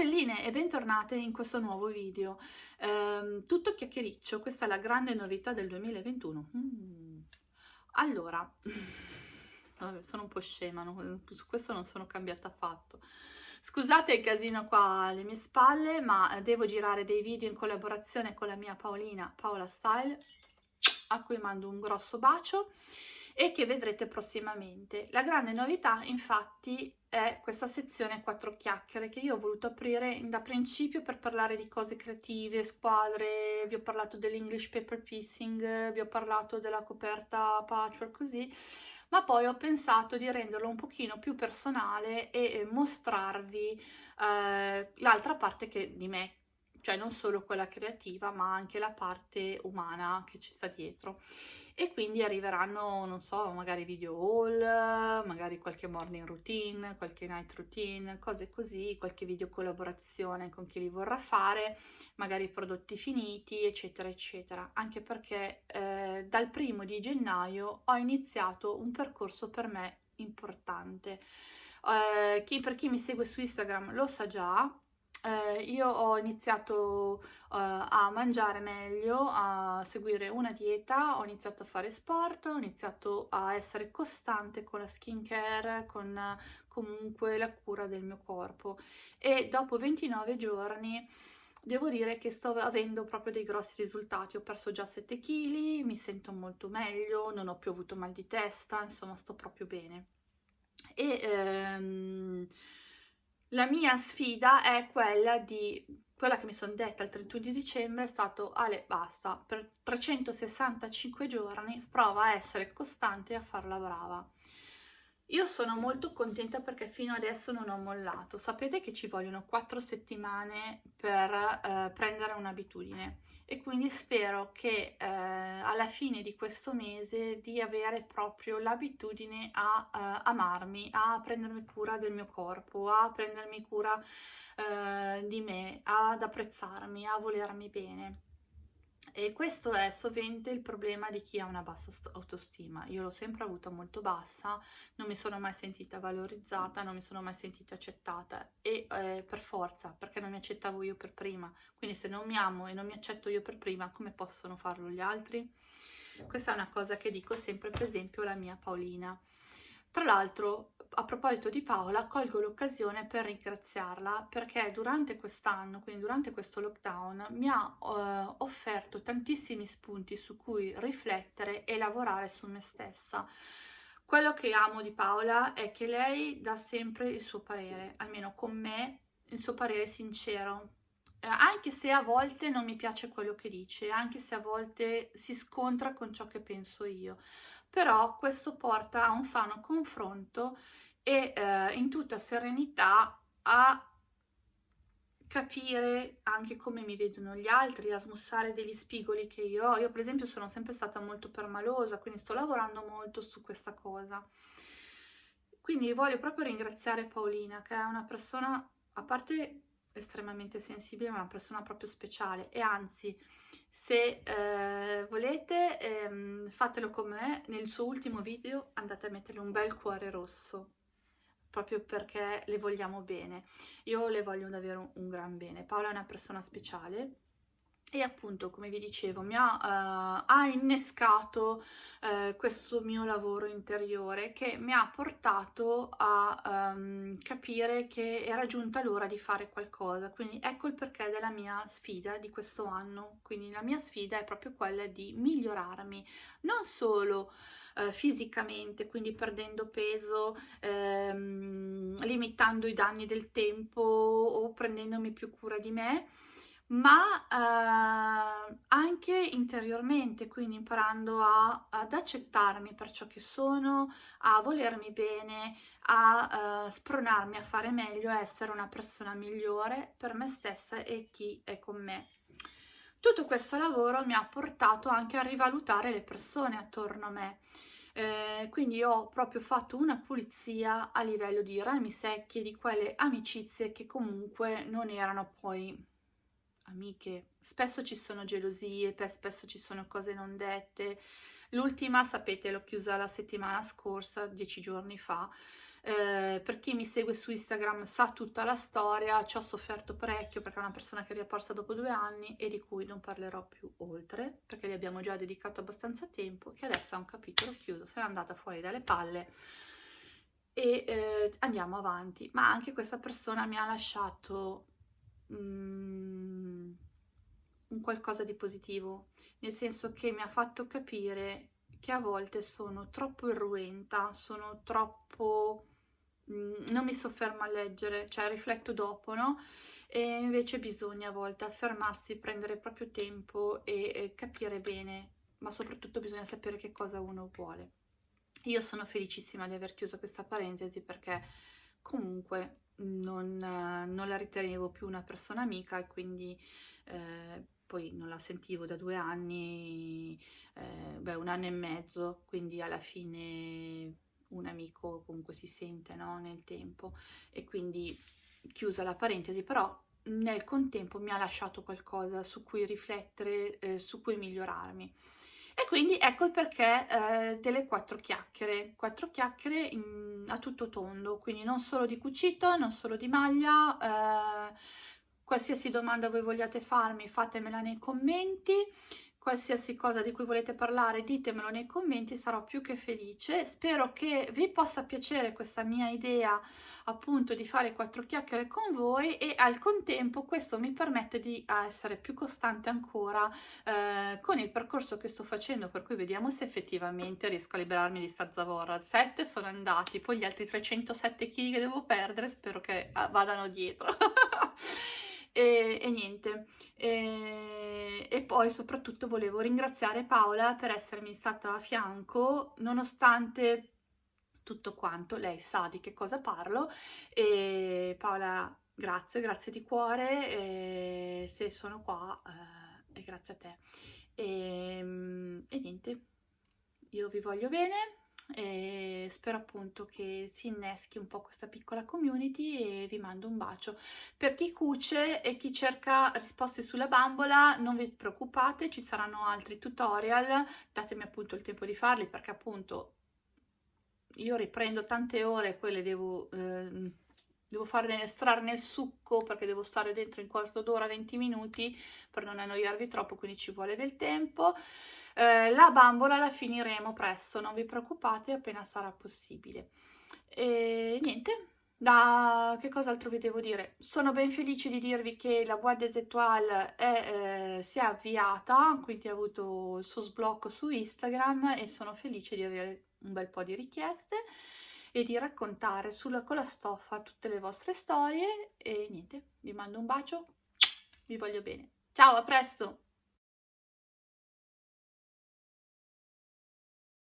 stelline e bentornate in questo nuovo video. Eh, tutto chiacchiericcio, questa è la grande novità del 2021. Mm. Allora, sono un po' scema, no? su questo non sono cambiata affatto. Scusate il casino qua alle mie spalle, ma devo girare dei video in collaborazione con la mia Paolina, Paola Style, a cui mando un grosso bacio e che vedrete prossimamente. La grande novità infatti è questa sezione quattro chiacchiere che io ho voluto aprire da principio per parlare di cose creative, squadre, vi ho parlato dell'English paper piecing, vi ho parlato della coperta patchwork così, ma poi ho pensato di renderlo un pochino più personale e mostrarvi eh, l'altra parte che di me cioè non solo quella creativa ma anche la parte umana che ci sta dietro. E quindi arriveranno non so magari video haul magari qualche morning routine qualche night routine cose così qualche video collaborazione con chi li vorrà fare magari prodotti finiti eccetera eccetera. Anche perché eh, dal primo di gennaio ho iniziato un percorso per me importante. Eh, chi, per chi mi segue su Instagram lo sa già eh, io ho iniziato uh, a mangiare meglio, a seguire una dieta, ho iniziato a fare sport, ho iniziato a essere costante con la skincare, con comunque la cura del mio corpo e dopo 29 giorni devo dire che sto avendo proprio dei grossi risultati, ho perso già 7 kg, mi sento molto meglio, non ho più avuto mal di testa, insomma sto proprio bene. E ehm, la mia sfida è quella di, quella che mi sono detta il 31 di dicembre è stato Ale basta, per 365 giorni prova a essere costante e a farla brava. Io sono molto contenta perché fino adesso non ho mollato. Sapete che ci vogliono 4 settimane per eh, prendere un'abitudine e quindi spero che eh, alla fine di questo mese di avere proprio l'abitudine a eh, amarmi, a prendermi cura del mio corpo, a prendermi cura eh, di me, ad apprezzarmi, a volermi bene. E questo è sovente il problema di chi ha una bassa autostima. Io l'ho sempre avuta molto bassa, non mi sono mai sentita valorizzata, non mi sono mai sentita accettata e eh, per forza, perché non mi accettavo io per prima. Quindi se non mi amo e non mi accetto io per prima, come possono farlo gli altri? Questa è una cosa che dico sempre, per esempio, alla mia Paolina. Tra l'altro, a proposito di Paola, colgo l'occasione per ringraziarla perché durante quest'anno, quindi durante questo lockdown, mi ha eh, offerto tantissimi spunti su cui riflettere e lavorare su me stessa. Quello che amo di Paola è che lei dà sempre il suo parere, almeno con me, il suo parere sincero, eh, anche se a volte non mi piace quello che dice, anche se a volte si scontra con ciò che penso io però questo porta a un sano confronto e eh, in tutta serenità a capire anche come mi vedono gli altri, a smussare degli spigoli che io ho. Io per esempio sono sempre stata molto permalosa, quindi sto lavorando molto su questa cosa. Quindi voglio proprio ringraziare Paolina, che è una persona, a parte estremamente sensibile, ma una persona proprio speciale. E anzi se eh, volete ehm, fatelo con me nel suo ultimo video andate a metterle un bel cuore rosso proprio perché le vogliamo bene. Io le voglio davvero un gran bene. Paola è una persona speciale e appunto come vi dicevo mi ha, uh, ha innescato uh, questo mio lavoro interiore che mi ha portato a um, capire che era giunta l'ora di fare qualcosa. Quindi ecco il perché della mia sfida di questo anno. Quindi la mia sfida è proprio quella di migliorarmi non solo uh, fisicamente quindi perdendo peso um, limitando i danni del tempo o prendendomi più cura di me ma eh, anche interiormente, quindi imparando a, ad accettarmi per ciò che sono, a volermi bene, a eh, spronarmi a fare meglio, a essere una persona migliore per me stessa e chi è con me. Tutto questo lavoro mi ha portato anche a rivalutare le persone attorno a me. Eh, quindi ho proprio fatto una pulizia a livello di rami secchi di quelle amicizie che comunque non erano poi amiche, spesso ci sono gelosie, spesso ci sono cose non dette. L'ultima, sapete, l'ho chiusa la settimana scorsa, dieci giorni fa, eh, per chi mi segue su Instagram sa tutta la storia, ci ho sofferto parecchio perché è una persona che è riapparsa dopo due anni e di cui non parlerò più oltre, perché gli abbiamo già dedicato abbastanza tempo, che adesso ha un capitolo chiuso, se n'è andata fuori dalle palle e eh, andiamo avanti. Ma anche questa persona mi ha lasciato mm, un qualcosa di positivo, nel senso che mi ha fatto capire che a volte sono troppo irruenta, sono troppo... Mm, non mi soffermo a leggere, cioè rifletto dopo, no? E invece bisogna a volte affermarsi, prendere proprio tempo e, e capire bene, ma soprattutto bisogna sapere che cosa uno vuole. Io sono felicissima di aver chiuso questa parentesi perché comunque non, non la ritenevo più una persona amica e quindi eh, poi non la sentivo da due anni, eh, beh un anno e mezzo, quindi alla fine un amico comunque si sente no? nel tempo e quindi chiusa la parentesi, però nel contempo mi ha lasciato qualcosa su cui riflettere, eh, su cui migliorarmi. E quindi ecco il perché eh, delle quattro chiacchiere, quattro chiacchiere in, a tutto tondo, quindi non solo di cucito, non solo di maglia, eh, qualsiasi domanda voi vogliate farmi fatemela nei commenti, qualsiasi cosa di cui volete parlare ditemelo nei commenti, sarò più che felice. Spero che vi possa piacere questa mia idea appunto di fare quattro chiacchiere con voi e al contempo questo mi permette di essere più costante ancora eh, con il percorso che sto facendo, per cui vediamo se effettivamente riesco a liberarmi di sta zavorra. 7 sono andati, poi gli altri 307 kg che devo perdere spero che ah, vadano dietro. e, e niente. E, e, poi soprattutto volevo ringraziare Paola per essermi stata a fianco nonostante tutto quanto, lei sa di che cosa parlo. E Paola grazie, grazie di cuore. Se sono qua eh, è grazie a te. E, e niente, io vi voglio bene e spero appunto che si inneschi un po' questa piccola community e vi mando un bacio. Per chi cuce e chi cerca risposte sulla bambola non vi preoccupate, ci saranno altri tutorial, datemi appunto il tempo di farli perché appunto io riprendo tante ore e poi le devo... Eh, devo farne estrarne il succo perché devo stare dentro in quarto d'ora 20 minuti per non annoiarvi troppo quindi ci vuole del tempo eh, la bambola la finiremo presto, non vi preoccupate, appena sarà possibile. E niente, da che cos'altro vi devo dire? Sono ben felice di dirvi che la Boîte des Étoiles è, eh, si è avviata, quindi ha avuto il suo sblocco su Instagram e sono felice di avere un bel po' di richieste e di raccontare sulla, con la stoffa tutte le vostre storie e niente, vi mando un bacio, vi voglio bene. Ciao, a presto!